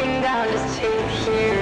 walking down the street here.